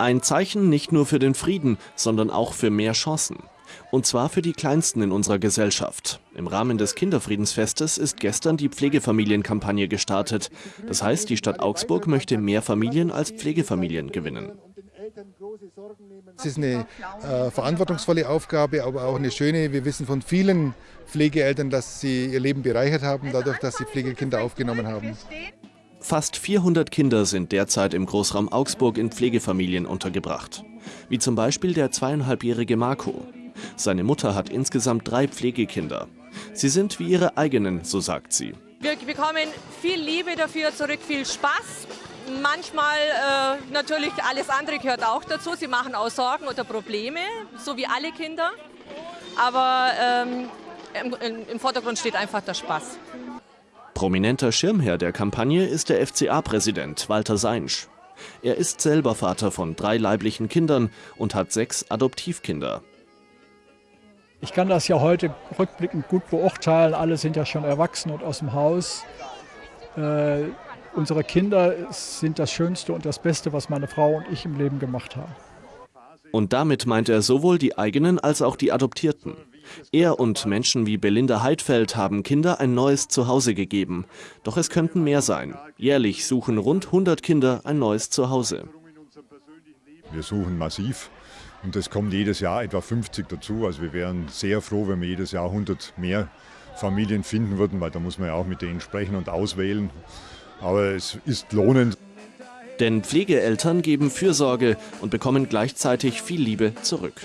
Ein Zeichen nicht nur für den Frieden, sondern auch für mehr Chancen. Und zwar für die Kleinsten in unserer Gesellschaft. Im Rahmen des Kinderfriedensfestes ist gestern die Pflegefamilienkampagne gestartet. Das heißt, die Stadt Augsburg möchte mehr Familien als Pflegefamilien gewinnen. Es ist eine äh, verantwortungsvolle Aufgabe, aber auch eine schöne. Wir wissen von vielen Pflegeeltern, dass sie ihr Leben bereichert haben, dadurch, dass sie Pflegekinder aufgenommen haben. Fast 400 Kinder sind derzeit im Großraum Augsburg in Pflegefamilien untergebracht. Wie zum Beispiel der zweieinhalbjährige Marco. Seine Mutter hat insgesamt drei Pflegekinder. Sie sind wie ihre eigenen, so sagt sie. Wir bekommen viel Liebe dafür zurück, viel Spaß. Manchmal äh, natürlich alles andere gehört auch dazu. Sie machen auch Sorgen oder Probleme, so wie alle Kinder. Aber ähm, im, im Vordergrund steht einfach der Spaß. Prominenter Schirmherr der Kampagne ist der FCA-Präsident Walter Seinsch. Er ist selber Vater von drei leiblichen Kindern und hat sechs Adoptivkinder. Ich kann das ja heute rückblickend gut beurteilen. Alle sind ja schon erwachsen und aus dem Haus. Äh, unsere Kinder sind das Schönste und das Beste, was meine Frau und ich im Leben gemacht haben. Und damit meint er sowohl die eigenen als auch die Adoptierten. Er und Menschen wie Belinda Heidfeld haben Kinder ein neues Zuhause gegeben. Doch es könnten mehr sein. Jährlich suchen rund 100 Kinder ein neues Zuhause. Wir suchen massiv und es kommt jedes Jahr etwa 50 dazu. Also wir wären sehr froh, wenn wir jedes Jahr 100 mehr Familien finden würden, weil da muss man ja auch mit denen sprechen und auswählen. Aber es ist lohnend. Denn Pflegeeltern geben Fürsorge und bekommen gleichzeitig viel Liebe zurück.